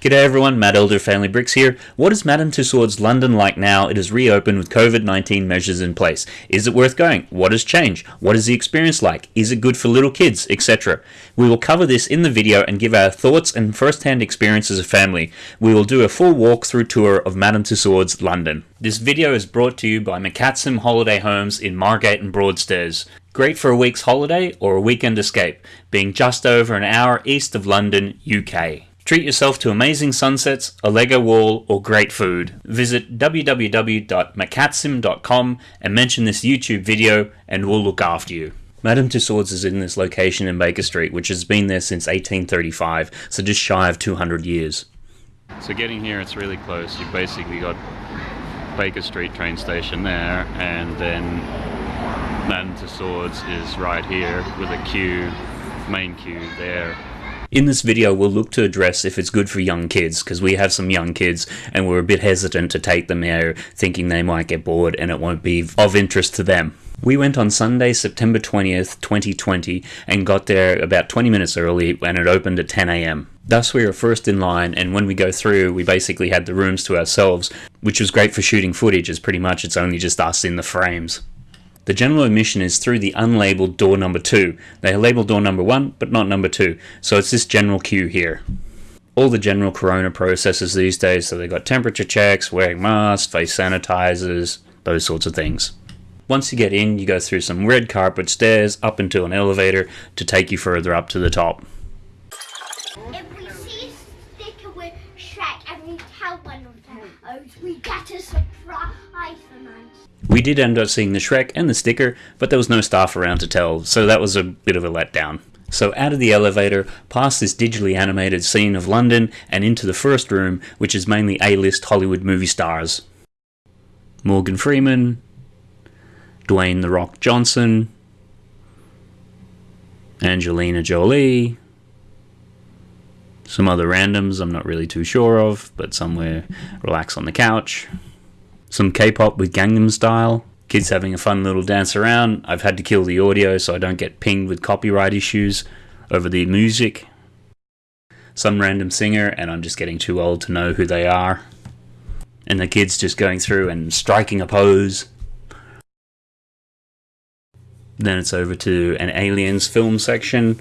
G'day everyone, Matt Elder Family Bricks here. What is Madame Tussauds London like now it is reopened with COVID-19 measures in place? Is it worth going? What has changed? What is the experience like? Is it good for little kids, etc.? We will cover this in the video and give our thoughts and first-hand experience as a family. We will do a full walkthrough tour of Madame Tussauds London. This video is brought to you by McCatsim Holiday Homes in Margate and Broadstairs. Great for a week's holiday or a weekend escape, being just over an hour east of London, UK. Treat yourself to amazing sunsets, a Lego wall, or great food. Visit www.macatsim.com and mention this YouTube video and we'll look after you. Madame Tussauds is in this location in Baker Street, which has been there since 1835, so just shy of 200 years. So getting here, it's really close. You've basically got Baker Street train station there, and then Madame Tussauds is right here with a queue, main queue there. In this video, we'll look to address if it's good for young kids, because we have some young kids and we're a bit hesitant to take them there thinking they might get bored and it won't be of interest to them. We went on Sunday, September 20th, 2020, and got there about 20 minutes early and it opened at 10 a.m. Thus, we were first in line, and when we go through, we basically had the rooms to ourselves, which was great for shooting footage, as pretty much it's only just us in the frames. The general admission is through the unlabeled door number 2. They labeled door number 1, but not number 2, so it's this general queue here. All the general corona processes these days, so they've got temperature checks, wearing masks, face sanitizers, those sorts of things. Once you get in, you go through some red carpet stairs up into an elevator to take you further up to the top. If we see a sticker with Shrek and we tell one of we get a surprise for. We did end up seeing the Shrek and the sticker, but there was no staff around to tell, so that was a bit of a letdown. So out of the elevator, past this digitally animated scene of London, and into the first room, which is mainly A-list Hollywood movie stars. Morgan Freeman, Dwayne The Rock Johnson, Angelina Jolie, some other randoms I'm not really too sure of, but somewhere relax on the couch some K-pop with Gangnam Style, kids having a fun little dance around. I've had to kill the audio so I don't get pinged with copyright issues over the music. Some random singer and I'm just getting too old to know who they are. And the kids just going through and striking a pose. Then it's over to an aliens film section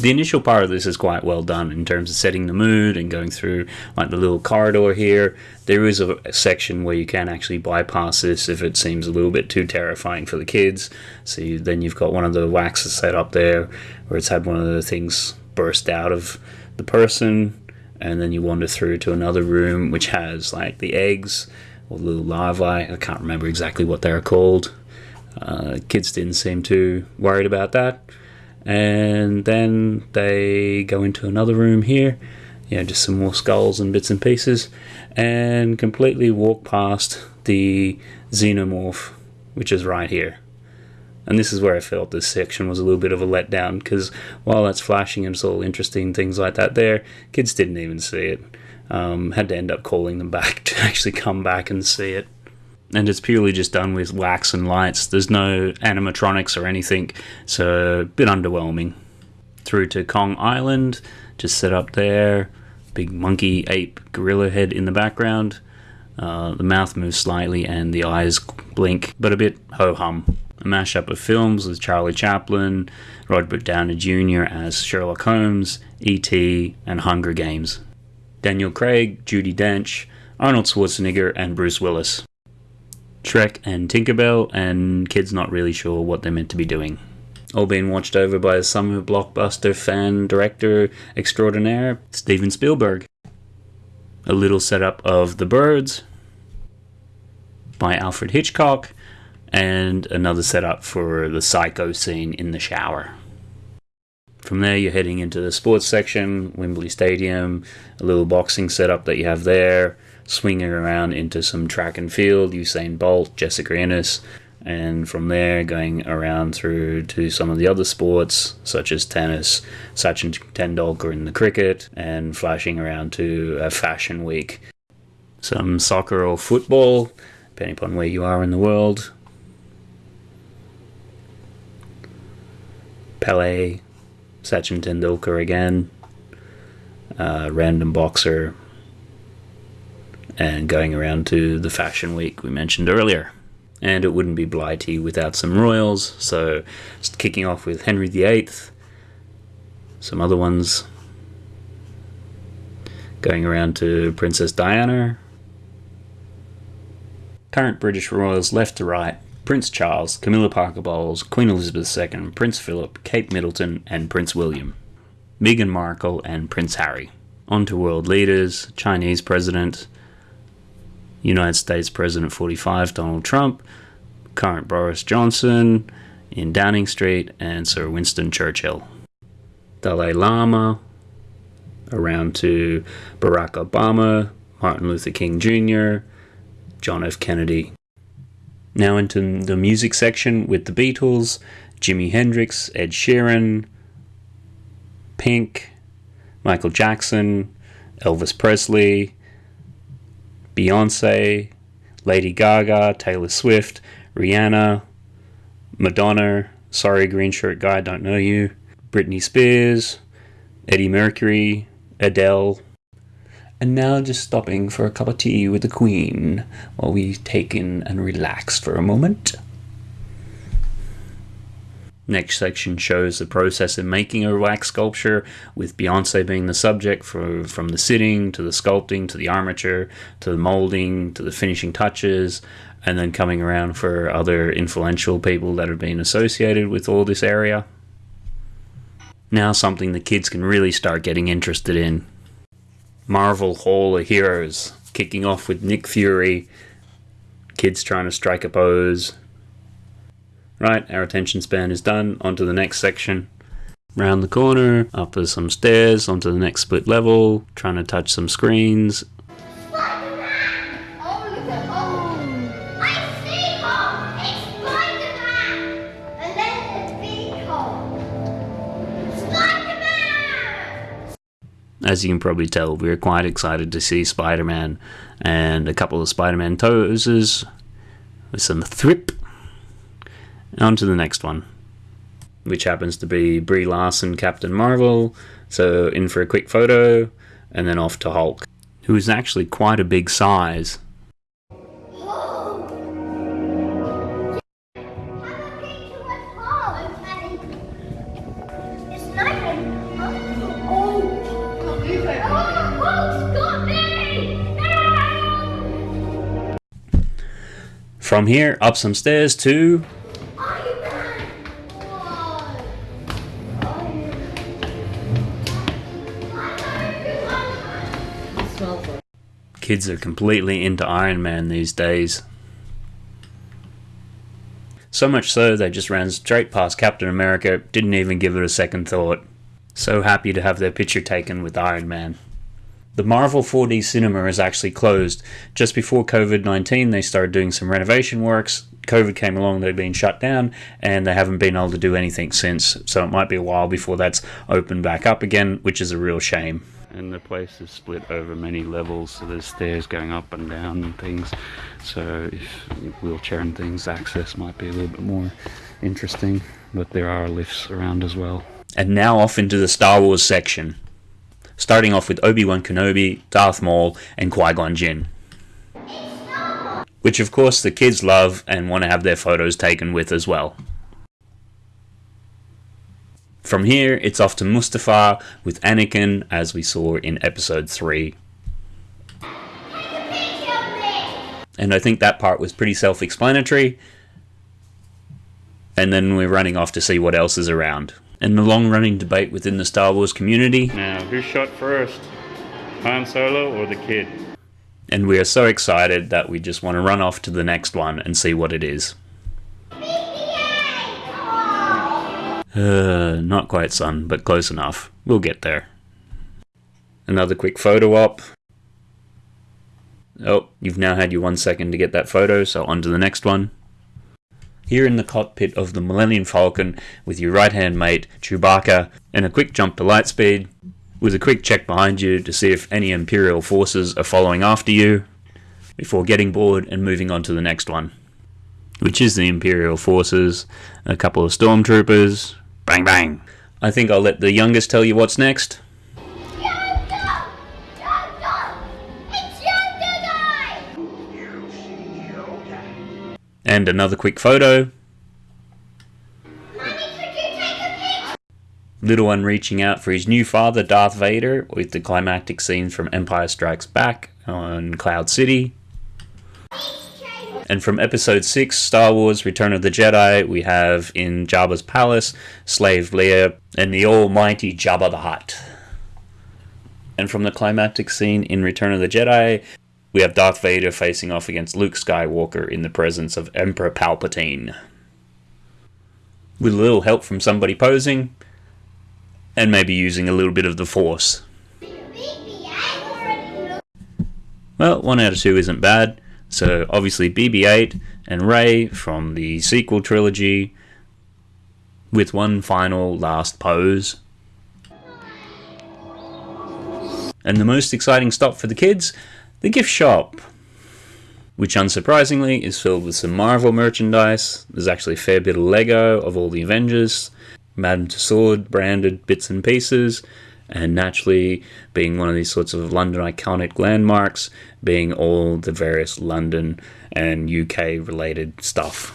the initial part of this is quite well done in terms of setting the mood and going through like the little corridor here. There is a, section where you can actually bypass this if it seems a little bit too terrifying for the kids. So you, then you've got one of the waxes set up there where it's had one of the things burst out of the person and then you wander through to another room which has like the eggs or little larvae. I can't remember exactly what they're called. Uh, kids didn't seem too worried about that and then they go into another room here you know just some more skulls and bits and pieces and completely walk past the xenomorph which is right here. And this is where I felt this section was a little bit of a letdown because while that's flashing and it's all interesting things like that there kids didn't even see it. Um, had to end up calling them back to actually come back and see it and it's purely just done with wax and lights. There's no animatronics or anything, so a bit underwhelming. Through to Kong Island, just set up there. Big monkey, ape, gorilla head in the background. Uh, the mouth moves slightly and the eyes blink, but a bit ho hum. A mashup of films with Charlie Chaplin, Robert Downey Jr. as Sherlock Holmes, E.T., and Hunger Games. Daniel Craig, Judi Dench, Arnold Schwarzenegger, and Bruce Willis. Shrek and Tinkerbell, and kids not really sure what they're meant to be doing. All being watched over by a summer blockbuster fan director extraordinaire, Steven Spielberg. A little setup of The Birds by Alfred Hitchcock, and another setup for the psycho scene in the shower. From there, you're heading into the sports section, Wembley Stadium, a little boxing setup that you have there, swinging around into some track and field, Usain Bolt, Jessica Ennis, and from there going around through to some of the other sports such as tennis, Sachin Tendulkar in the cricket, and flashing around to a fashion week. Some soccer or football, depending upon where you are in the world. Pele, Sachin Tendulkar again. uh, random boxer, and going around to the fashion week we mentioned earlier. And it wouldn't be Blighty without some royals, so kicking off with Henry VIII, some other ones, going around to Princess Diana, current British royals left to right, Prince Charles, Camilla Parker Bowles, Queen Elizabeth II, Prince Philip, Kate Middleton, and Prince William, Meghan Markle, and Prince Harry. On to world leaders, Chinese President, United States President 45 Donald Trump, current Boris Johnson in Downing Street, and Sir Winston Churchill. Dalai Lama, around to Barack Obama, Martin Luther King Jr., John F. Kennedy. Now into the music section with the Beatles, Jimi Hendrix, Ed Sheeran, Pink, Michael Jackson, Elvis Presley, Beyonce, Lady Gaga, Taylor Swift, Rihanna, Madonna, Sorry Green Shirt Guy, Don't Know You, Britney Spears, Freddie Mercury, Adele. And now just stopping for a cup of tea with the Queen while we take in and relax for a moment. Next section shows the process of making a wax sculpture, with Beyonce being the subject for, from the sitting to the sculpting to the armature to the molding to the finishing touches, and then coming around for other influential people that have been associated with all this area. Now, something the kids can really start getting interested in. Marvel Hall of Heroes, kicking off with Nick Fury, kids trying to strike a pose, Right, our attention span is done. On to the next section. Round the corner, up some stairs, onto the next split level, trying to touch some screens. As you can probably tell, we're quite excited to see Spider-Man and a couple of Spider-Man toes with some thrip on to the next one, which happens to be Brie Larson, Captain Marvel. So in for a quick photo, and then off to Hulk, who is actually quite a big size. From here, up some stairs to. Kids are completely into Iron Man these days. So much so they just ran straight past Captain America, didn't even give it a second thought. So happy to have their picture taken with Iron Man. The Marvel 4D cinema is actually closed. Just before COVID 19, they started doing some renovation works. COVID came along, they've been shut down, and they haven't been able to do anything since. So it might be a while before that's opened back up again, which is a real shame. And the place is split over many levels, so there's stairs going up and down and things. So if wheelchair and things, access might be a little bit more interesting, but there are lifts around as well. And now off into the Star Wars section starting off with Obi-Wan Kenobi, Darth Maul, and Qui-Gon Jinn. Which of course the kids love and want to have their photos taken with as well. From here, it's off to Mustafar with Anakin as we saw in episode 3. Take a picture of me! And I think that part was pretty self-explanatory. And then we're running off to see what else is around. And the long-running debate within the Star Wars community. Now, who shot first? Han Solo or the kid? And we are so excited that we just want to run off to the next one and see what it is. BB-8! Uh, not quite son, but close enough. We'll get there. Another quick photo op. Oh, you've now had your one second to get that photo, so on to the next one. Here in the cockpit of the Millennium Falcon with your right hand mate, Chewbacca, and a quick jump to lightspeed, with a quick check behind you to see if any Imperial forces are following after you, before getting bored and moving on to the next one. Which is the Imperial forces, a couple of stormtroopers, bang bang. I think I'll let the youngest tell you what's next. And another quick photo. Little one reaching out for his new father, Darth Vader, with the climactic scene from Empire Strikes Back on Cloud City. And from episode 6, Star Wars Return of the Jedi, we have in Jabba's palace, Slave Leia, and the almighty Jabba the Hutt. And from the climactic scene in Return of the Jedi, we have Darth Vader facing off against Luke Skywalker in the presence of Emperor Palpatine. With a little help from somebody posing, and maybe using a little bit of the Force. Well, 1 out of 2 isn't bad. So obviously BB-8 and Rey from the sequel trilogy with one final last pose. And the most exciting stop for the kids, the gift shop. Which unsurprisingly is filled with some Marvel merchandise. There's actually a fair bit of Lego of all the Avengers, Madame Tussauds branded bits and pieces, and naturally being one of these sorts of London iconic landmarks, being all the various London and UK related stuff.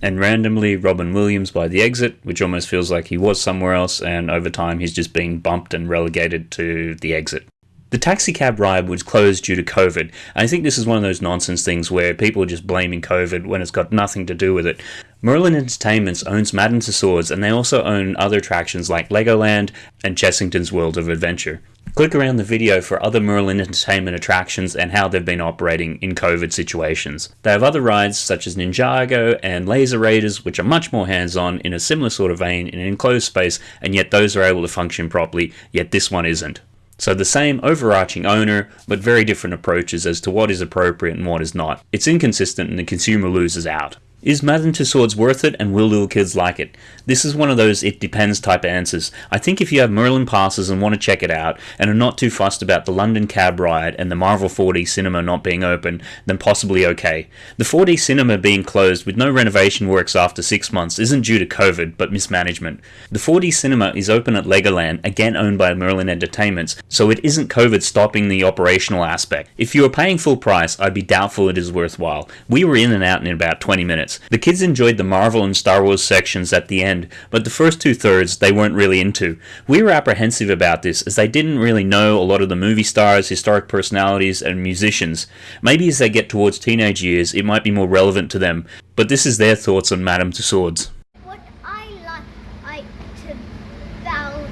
And randomly, Robin Williams by the exit, which almost feels like he was somewhere else, and over time he's just being bumped and relegated to the exit. The taxicab ride was closed due to COVID. I think this is one of those nonsense things where people are just blaming COVID when it's got nothing to do with it. Merlin Entertainments owns Madame Tussauds and they also own other attractions like Legoland and Chessington's World of Adventure. Click around the video for other Merlin Entertainment attractions and how they've been operating in COVID situations. They have other rides such as Ninjago and Laser Raiders which are much more hands-on in a similar sort of vein in an enclosed space and yet those are able to function properly, yet this one isn't. So the same overarching owner, but very different approaches as to what is appropriate and what is not. It's inconsistent and the consumer loses out. Is Madame Tussauds worth it and will little kids like it? This is one of those it depends type answers. I think if you have Merlin passes and want to check it out and are not too fussed about the London cab ride and the Marvel 4D cinema not being open, then possibly okay. The 4D cinema being closed with no renovation works after 6 months isn't due to COVID but mismanagement. The 4D cinema is open at Legoland, again owned by Merlin Entertainments, so it isn't COVID stopping the operational aspect. If you are paying full price, I'd be doubtful it is worthwhile. We were in and out in about 20 minutes. The kids enjoyed the Marvel and Star Wars sections at the end, but the first two thirds they weren't really into. We were apprehensive about this as they didn't really know a lot of the movie stars, historic personalities, and musicians. Maybe as they get towards teenage years, it might be more relevant to them, but this is their thoughts on Madame Tussauds. What I like, liked about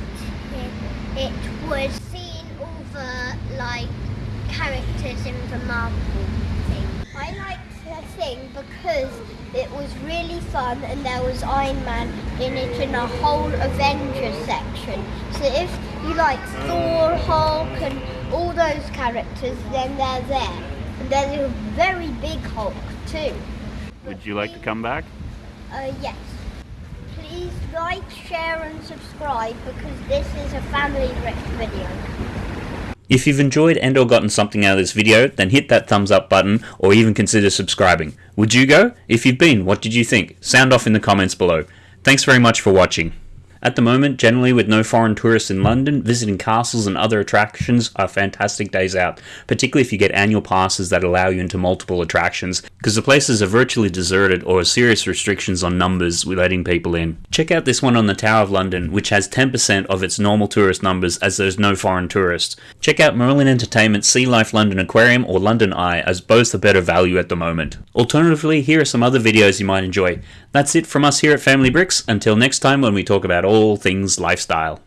it, it was seeing all the like characters in the Marvel thing. I liked the thing because it was really fun and there was Iron Man in it in a whole Avengers section. So if you like Thor, Hulk and all those characters, then they're there. And there's a very big Hulk too. Would you like to come back? Uh, yes. Please like, share and subscribe because this is a family rich video. If you've enjoyed and or gotten something out of this video, then hit that thumbs up button or even consider subscribing. Would you go? If you've been, what did you think? Sound off in the comments below. Thanks very much for watching. At the moment, generally with no foreign tourists in London, visiting castles and other attractions are fantastic days out, particularly if you get annual passes that allow you into multiple attractions, because the places are virtually deserted or serious restrictions on numbers letting people in. Check out this one on the Tower of London, which has 10% of its normal tourist numbers as there's no foreign tourists. Check out Merlin Entertainment's Sea Life London Aquarium or London Eye as both are better value at the moment. Alternatively, here are some other videos you might enjoy. That's it from us here at Family Bricks. Until next time when we talk about all things lifestyle.